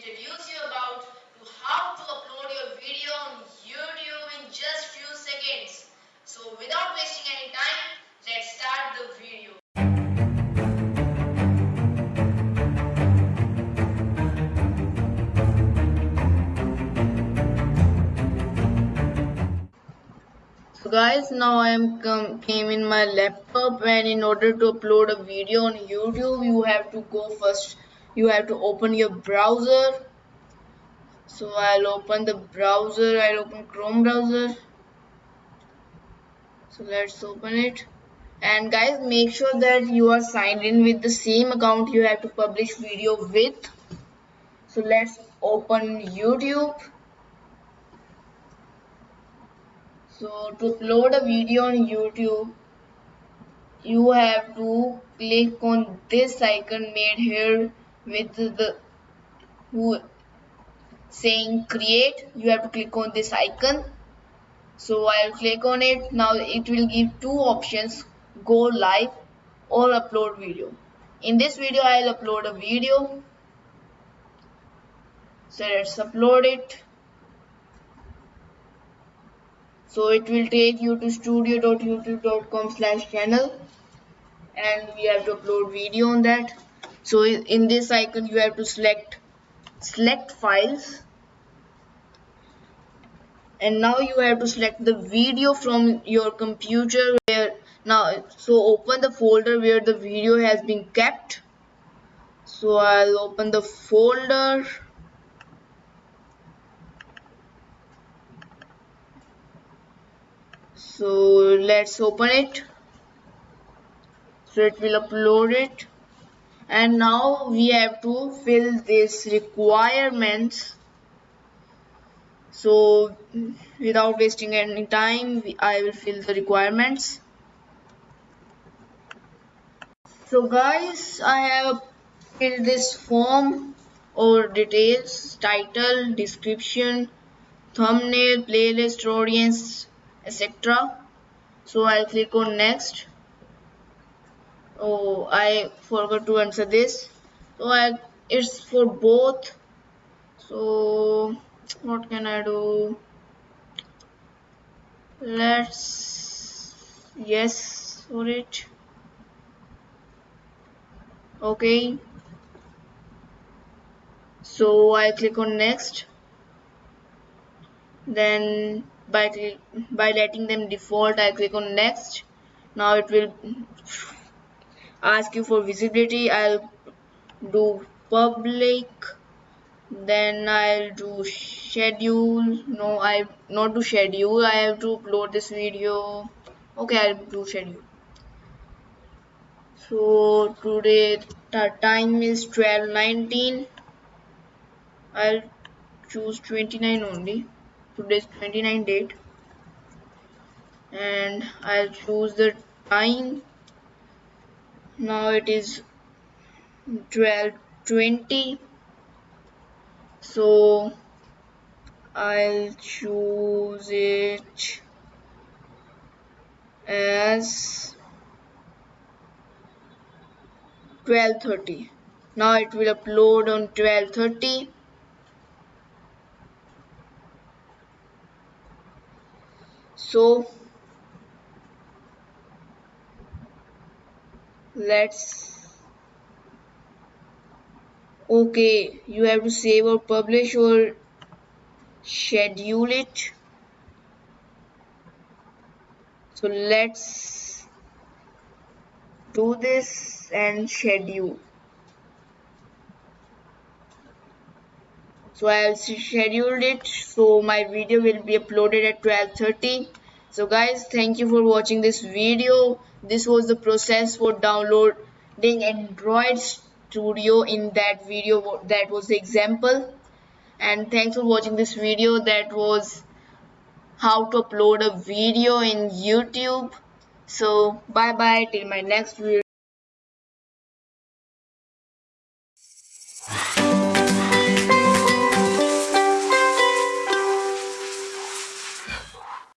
introduce you about how to upload your video on YouTube in just few seconds. So without wasting any time, let's start the video. So guys, now I am come came in my laptop and in order to upload a video on YouTube, you have to go first. You have to open your browser. So I'll open the browser. I'll open Chrome browser. So let's open it. And guys, make sure that you are signed in with the same account you have to publish video with. So let's open YouTube. So to upload a video on YouTube, you have to click on this icon made here with the saying create. You have to click on this icon. So I'll click on it. Now it will give two options: go live or upload video. In this video, I'll upload a video. So let's upload it so it will take you to studio.youtube.com slash channel and we have to upload video on that so in this icon you have to select select files. And now you have to select the video from your computer where now so open the folder where the video has been kept. So I'll open the folder. So let's open it. So it will upload it and now we have to fill this requirements so without wasting any time I will fill the requirements. So guys I have filled this form. Or details title description thumbnail playlist audience etc so I'll click on next oh I forgot to answer this. So I it's for both. So what can I do? Let's yes for it. Okay. So I click on next. Then by by letting them default I click on next. Now it will ask you for visibility I'll do public then I'll do schedule. No I not do schedule I have to upload this video. Okay I'll do schedule. So today the time is 12:19 I'll choose 29 only. Today's 29 date. And I'll choose the time now it is 12:20 so I'll choose it as 12:30 now it will upload on 12:30 so let's okay you have to save or publish or schedule it. So let's do this and schedule. So I have scheduled it. So my video will be uploaded at 12:30 so guys thank you for watching this video. This was the process for downloading Android Studio in that video that was the example. And thanks for watching this video that was how to upload a video in YouTube. So bye bye till my next video